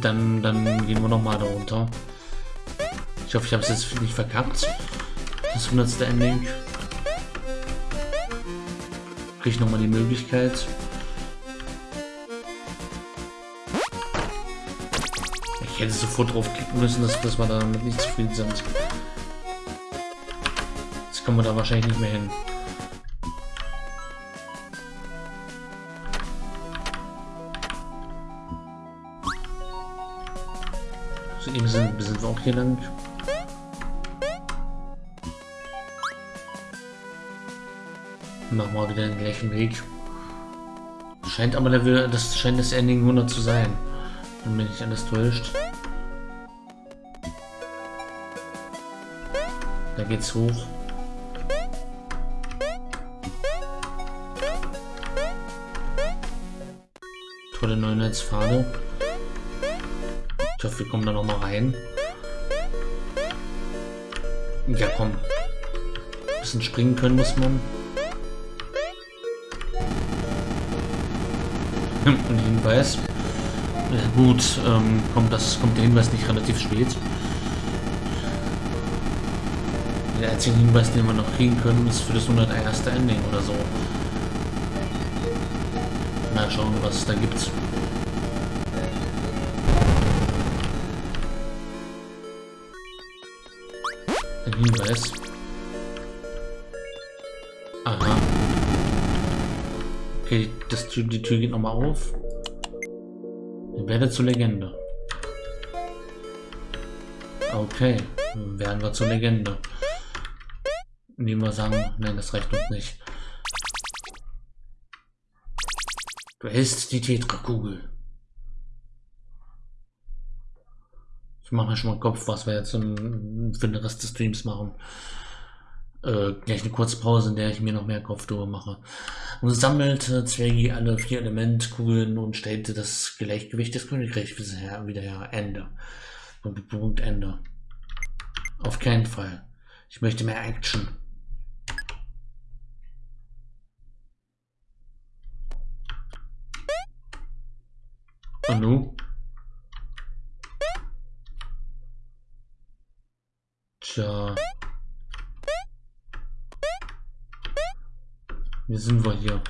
Dann, dann gehen wir noch mal da runter. Ich hoffe, ich habe es jetzt nicht verkackt. Das 100. Ending. Kriege ich nochmal die Möglichkeit. Ich hätte sofort draufklicken müssen, dass, dass wir damit nicht zufrieden sind. Jetzt kommen wir da wahrscheinlich nicht mehr hin. Sind, sind wir auch hier lang. Machen wir wieder den gleichen Weg. Scheint aber der, das scheint das Ending 100 zu sein. Wenn mich nicht alles täuscht. Da geht's hoch. Tolle Neunetzpfade. Ich hoffe, wir kommen da noch mal rein. Ja, komm. Ein bisschen springen können muss man. Ein Hinweis. Gut, ähm, kommt, das, kommt der Hinweis nicht relativ spät. Der einzige Hinweis, den wir noch kriegen können, ist für das 101. Ending oder so. Mal schauen, was es da gibt. Hinweis. Aha. Okay, das, die Tür geht nochmal auf. Werde zur Legende. Okay, werden wir zur Legende. Nehmen wir sagen, nein, das reicht uns nicht. Du hältst die Tetra-Kugel. Ich mache mir schon mal Kopf, was wir jetzt für den Rest des Streams machen äh, gleich eine kurze Pause, in der ich mir noch mehr Kopf drüber mache. Und sammelte Zwergi alle vier Elementkugeln und stellte das Gleichgewicht des Königreichs wieder her. Ende. Punkt Ende. Auf keinen Fall. Ich möchte mehr Action. Und nu? Tja. Wie sind wir hier?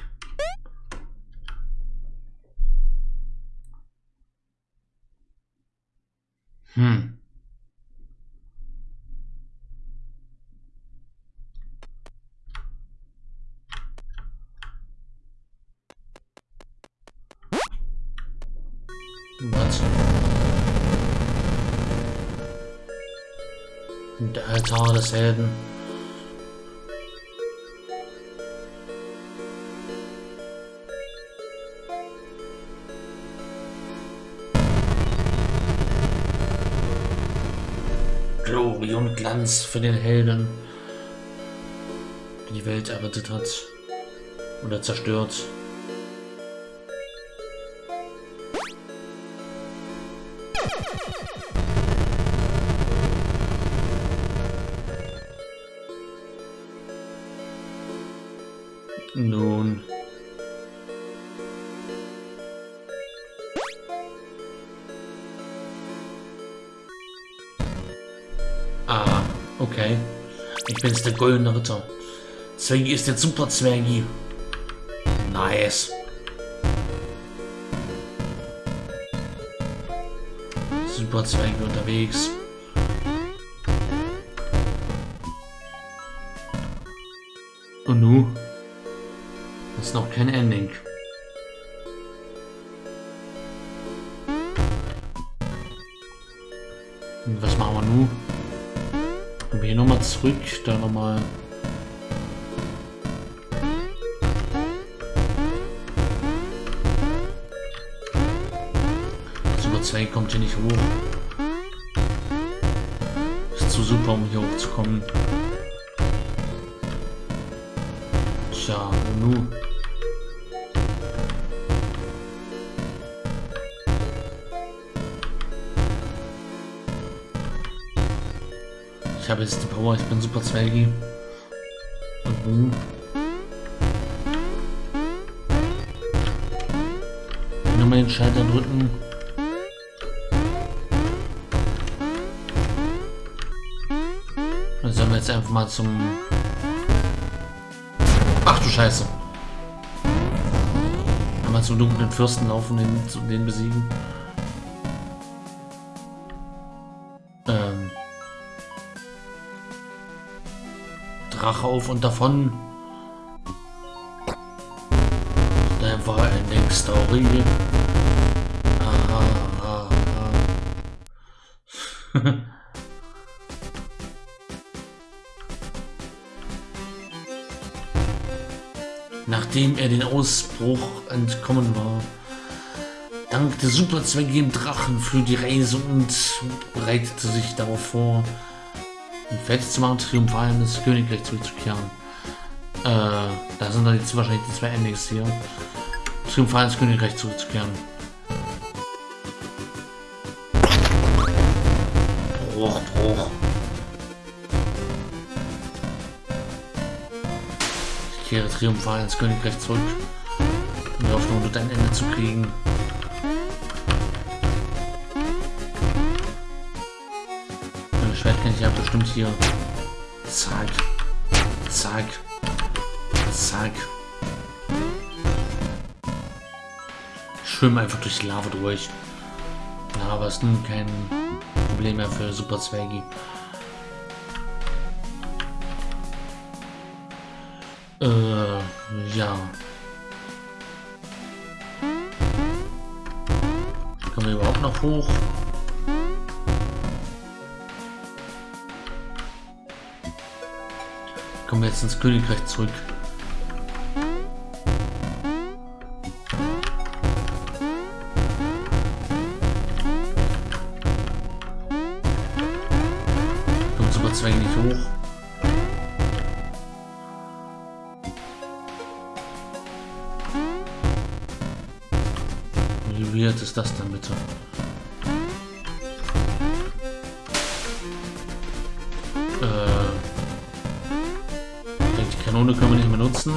Helden. und Glanz für den Helden, der die Welt errettet hat oder zerstört. Goldene Ritter. Zwergi ist der Super Zwergi. Nice. Super Zwergi unterwegs. Und nu? Das ist noch kein Ending. Hier nicht hoch. Ist zu super, um hier hochzukommen. Tja, und nun? habe jetzt die Power, ich bin super Zwergi. Und nun? Nochmal den Schalter drücken. Jetzt einfach mal zum... Ach du Scheiße. Einmal zum dunklen Fürsten laufen, den, den besiegen. Ähm. Drache auf und davon. Da war ein Ausbruch entkommen war. Dankte Superzwecke dem Drachen für die Reise und bereitete sich darauf vor, ihn fertig zu machen, triumphal in das Königreich zurückzukehren. Äh, da sind dann jetzt wahrscheinlich die zwei Endings hier. Triumphal ins Königreich zurückzukehren. Bruch, Bruch. Kehre triumphal ins Königreich zurück, in der Hoffnung, dort ein Ende zu kriegen. Mein Schwert kann ich ja bestimmt hier. Zack. Zack. Zack. Ich schwimme einfach durch die Lava durch. Lava ist nun kein Problem mehr für Super Zwergi. Äh, ja. Kommen wir überhaupt noch hoch? Kommen wir jetzt ins Königreich zurück. Äh, die Kanone können wir nicht mehr nutzen.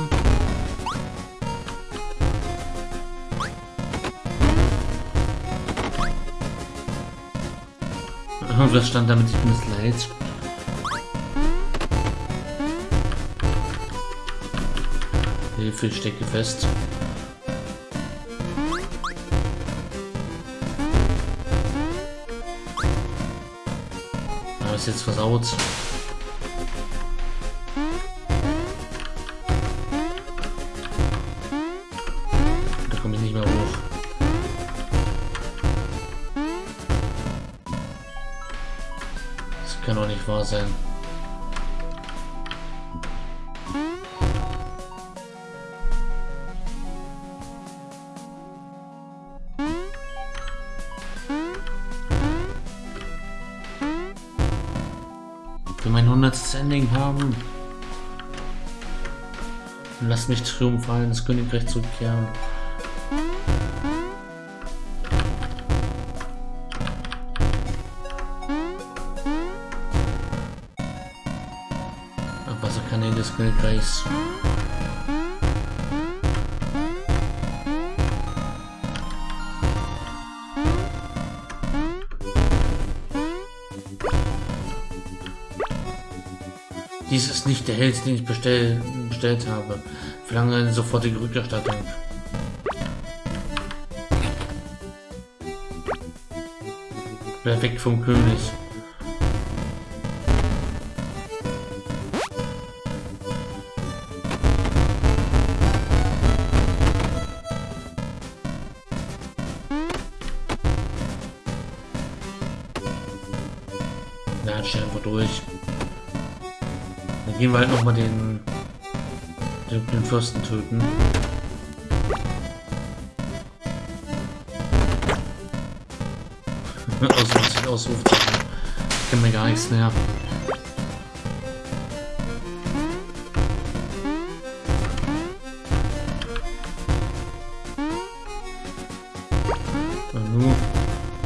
Was stand damit? Ich bin es leid. Hilfe, ich stecke fest. Ist jetzt versaut. Da komme ich nicht mehr hoch. Das kann doch nicht wahr sein. 100. Ending haben. Lass mich triumphal ins Königreich zurückkehren. Wasserkanäle des Königreichs. Dies ist nicht der Held, den ich bestell, bestellt habe. Verlange eine sofortige Rückerstattung. Weg vom König. Dann gehen wir halt nochmal den, den, den Fürsten töten. Ausrufzeichen, Ausrufzeichen. Ich kann mir gar nichts mehr.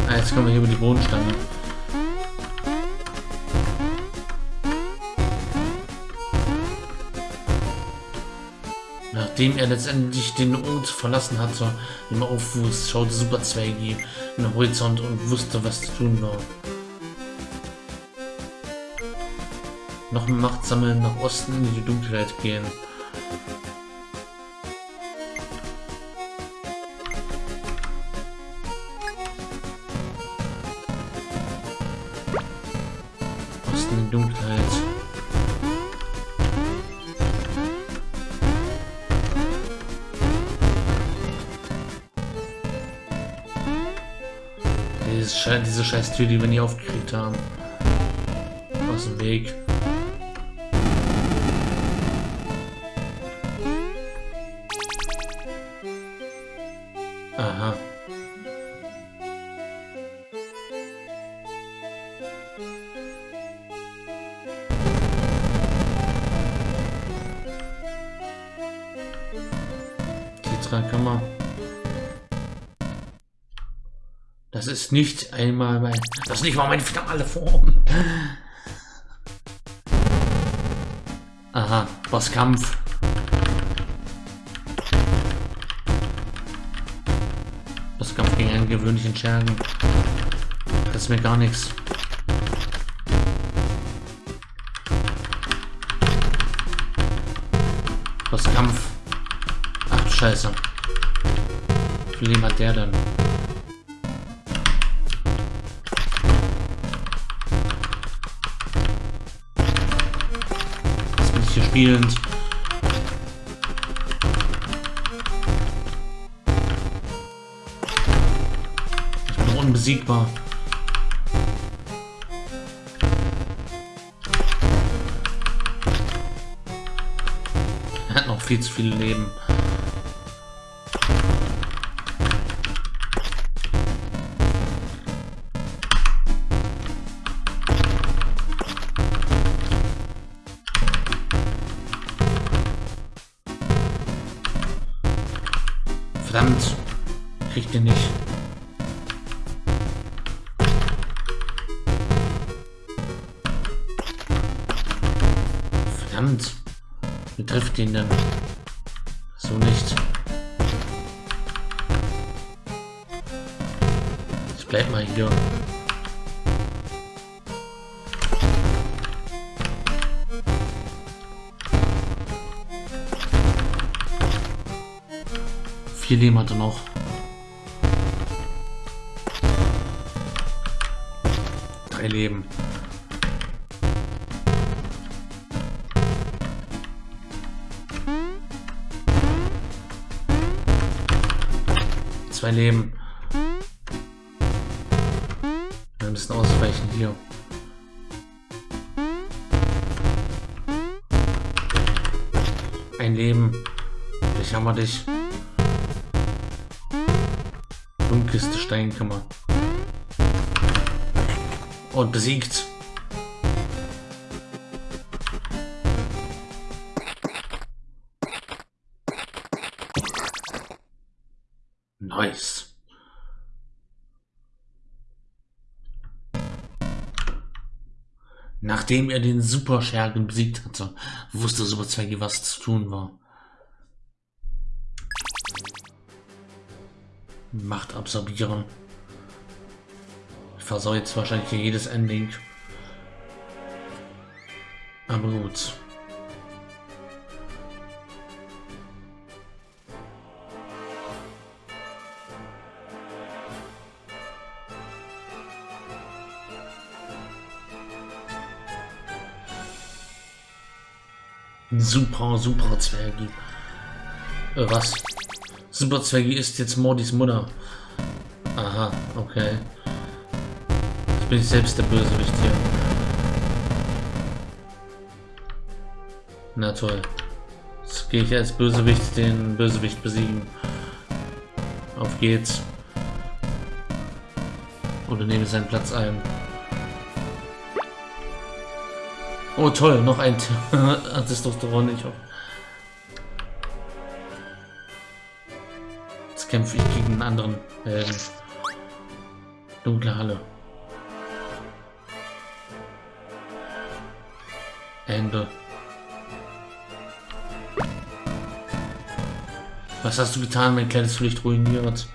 Ah, jetzt kommen wir hier über die Bodenstange. Nachdem er letztendlich den Ort verlassen hatte, im Aufwuchs, schaute Super Zwergi in den Horizont und wusste, was zu tun war. Noch Macht sammeln, nach Osten in die Dunkelheit gehen. Tür, die wir nie aufgekriegt haben. Aus dem Weg. Aha. Die Kammer. Das ist nicht einmal mein. Das ist nicht mal meine finale Form. Aha, Bosskampf. Bosskampf gegen einen gewöhnlichen Schergen. Das ist mir gar nichts. Bosskampf. Ach Scheiße. Wie hat der denn? Spielend. Ich bin unbesiegbar. Er hat noch viel zu viel Leben. Verdammt. Kriegt ihr nicht. Verdammt. Wie trifft ihn denn? So nicht. Ich bleib mal hier. Vier Leben hat er noch. Drei Leben. Zwei Leben. Wir müssen ausweichen hier. Ein Leben. Ich hammer dich. Dunkelste Steinkammer. Und besiegt. Nice. Nachdem er den Superschergen besiegt hatte, wusste Super Zwecki, was zu tun war. Macht absorbieren. Ich versau jetzt wahrscheinlich jedes Ending. Aber gut. Super, super Zwergi. Äh, was? Super Zwergi ist jetzt Mordis Mutter. Aha, okay. Jetzt bin ich selbst der Bösewicht hier. Na toll. Jetzt gehe ich als Bösewicht den Bösewicht besiegen. Auf geht's. Oder nehme seinen Platz ein. Oh toll, noch ein Testosteron. Ich hoffe. Kämpfe ich gegen einen anderen Helden. Dunkle Halle. Ende. Was hast du getan, mein kleines Licht ruiniert?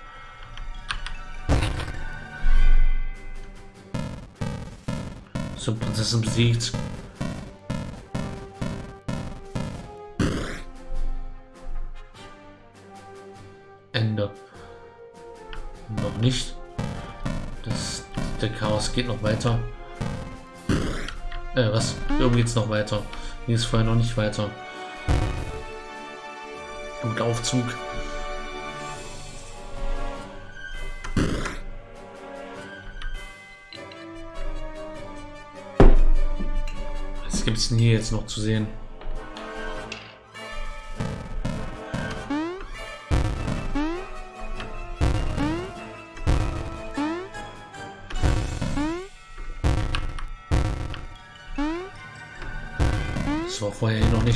So, Prinzessin besiegt. Geht noch weiter. Äh, was? Irgendwie geht's noch weiter. Hier ist vorher noch nicht weiter. Gut Aufzug. Was gibt es denn hier jetzt noch zu sehen?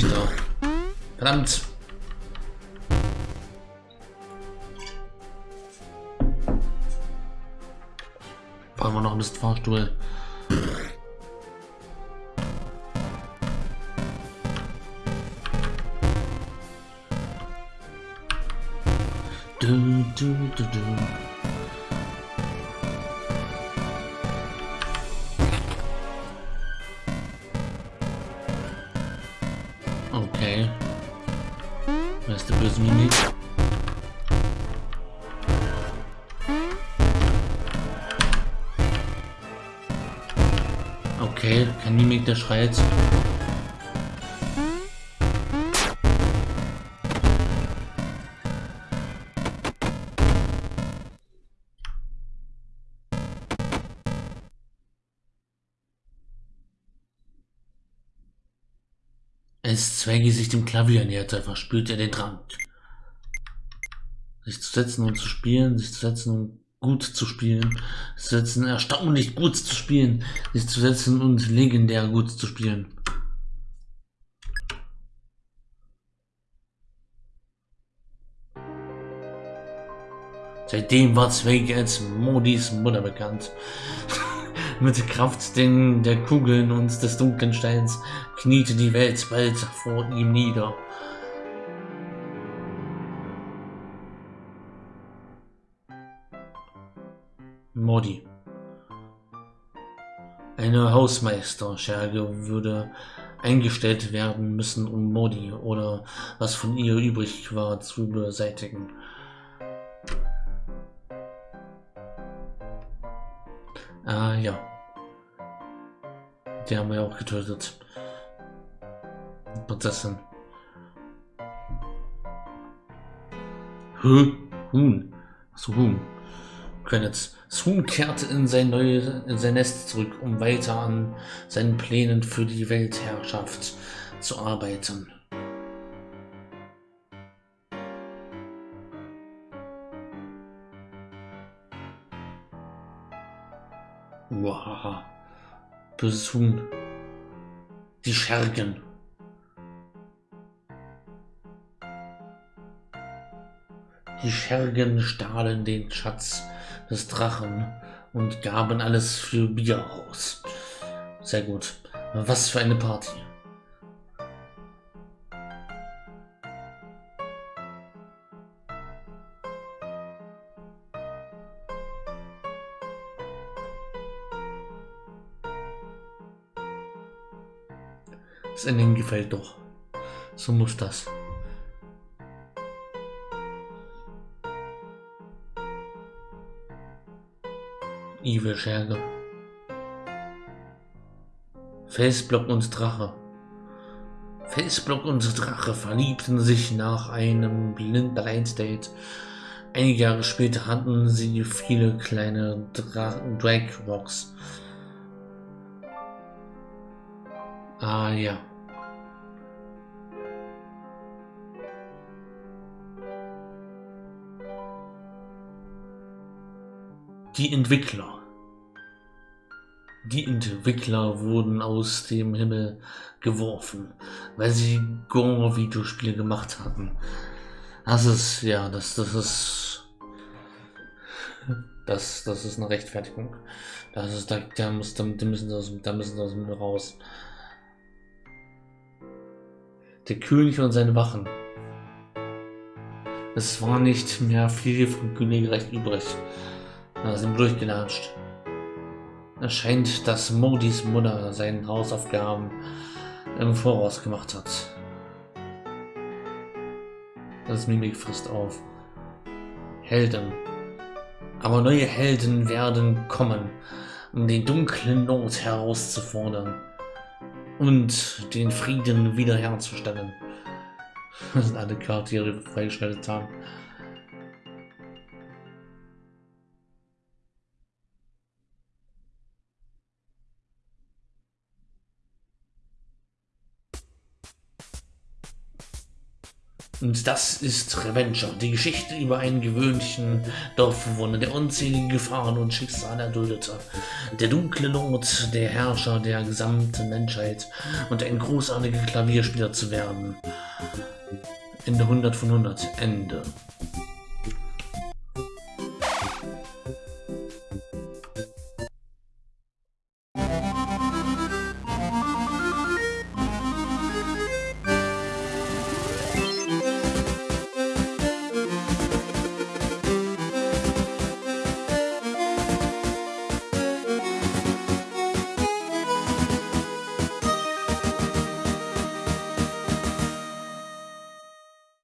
Noch nicht da. Verdammt! Brauchen wir noch ein bisschen Fahrstuhl. Du, du, du, du. Der schreit. Als Zwängi sich dem Klavier näherte, verspürte er den Drang. Sich zu setzen und zu spielen, sich zu setzen und gut zu spielen, zu setzen, erstaunlich gut zu spielen, sich zu setzen und legendär gut zu spielen. Seitdem war Zwängi als Modis Mutter bekannt. Mit Kraft der Kugeln und des dunklen Steins kniete die Welt bald vor ihm nieder. Modi. Eine Hausmeisterscherge würde eingestellt werden müssen, um Modi oder was von ihr übrig war zu beseitigen. Ah ja. Die haben wir auch getötet. Prinzessin. Hä? Huhn. So Huhn. Credits. Huhn kehrte in sein, neues, in sein Nest zurück, um weiter an seinen Plänen für die Weltherrschaft zu arbeiten. Wow. Böses Huhn. Die Schergen. Die Schergen stahlen den Schatz des Drachen und gaben alles für Bier aus. Sehr gut. Was für eine Party. Das Ende gefällt doch. So muss das. Scherge. Felsblock und Drache. Felsblock und Drache verliebten sich nach einem Blind Date. Einige Jahre später hatten sie viele kleine Dra Drag Rocks. Ah ja. Die Entwickler. Die Entwickler wurden aus dem Himmel geworfen, weil sie Gore-Videospiele gemacht hatten. Das ist, ja, das, das ist, das, das ist eine Rechtfertigung. Das ist, da, da, muss, da, da müssen sie aus, da müssen sie dem raus. Der König und seine Wachen. Es war nicht mehr viel von Königreich übrig. Da sind durchgelatscht. Es scheint, dass Modis Mutter seine Hausaufgaben im Voraus gemacht hat. Das Mimik frisst auf. Helden. Aber neue Helden werden kommen, um den dunklen Not herauszufordern und den Frieden wiederherzustellen. Das sind alle Charaktere, die freigeschaltet haben. Und das ist Revenger, die Geschichte über einen gewöhnlichen Dorfbewohner, der unzählige Gefahren und Schicksale erduldete. Der dunkle Lord, der Herrscher der gesamten Menschheit und ein großartiger Klavierspieler zu werden. Ende 100 von 100. Ende.